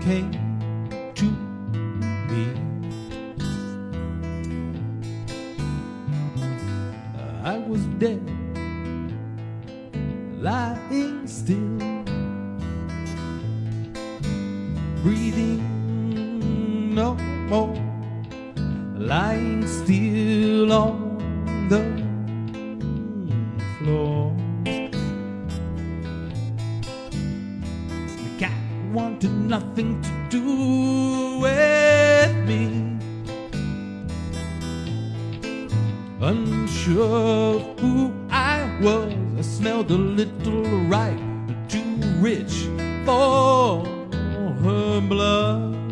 came to me. I was dead, lying still, breathing no more, lying still on the floor. Wanted nothing to do with me. Unsure of who I was, I smelled a little ripe, too rich for her blood.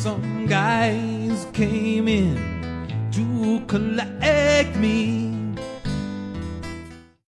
Some guys came in to collect me.